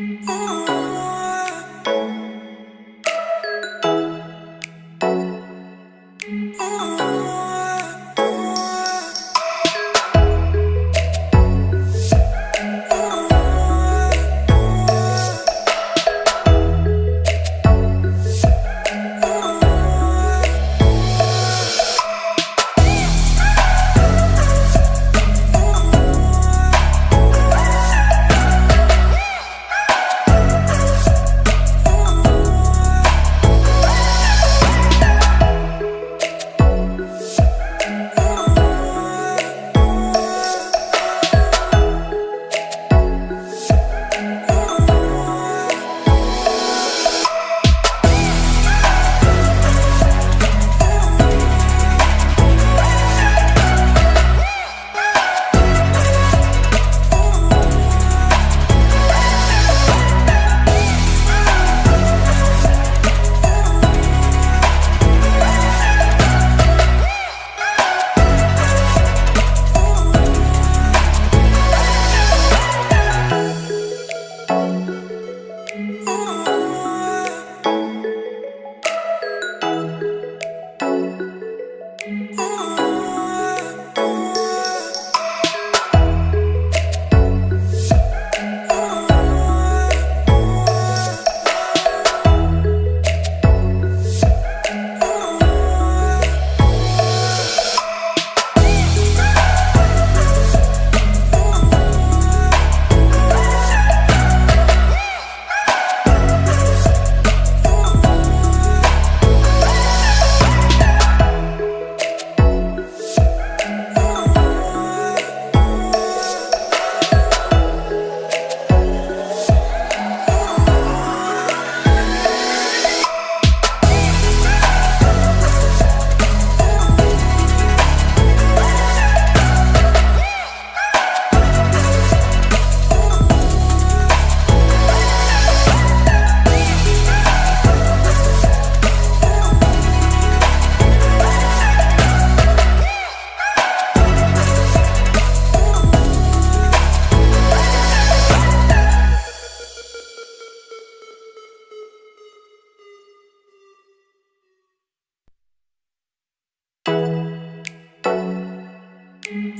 Ooh.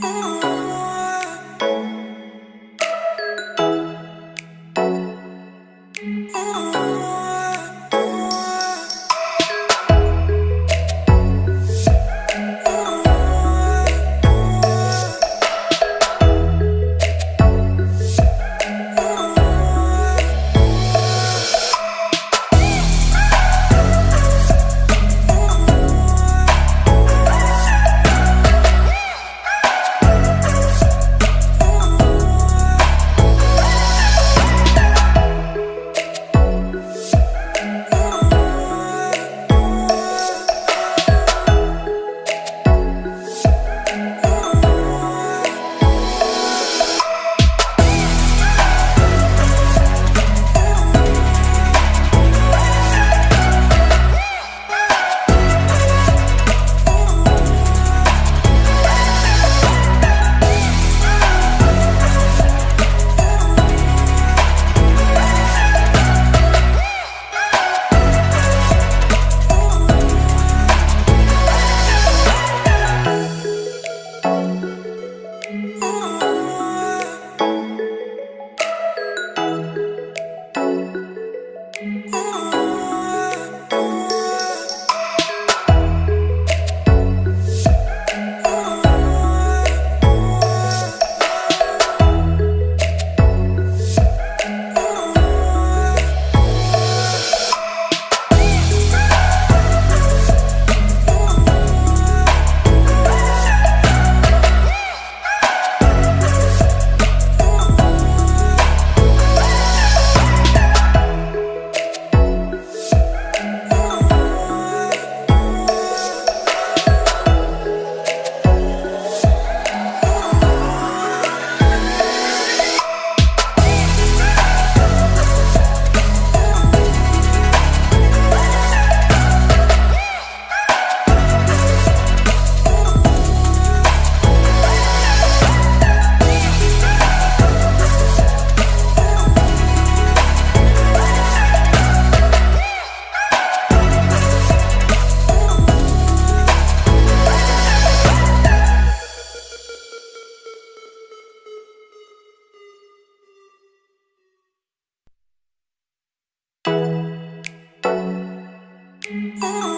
Oh. Oh.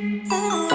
Ooh.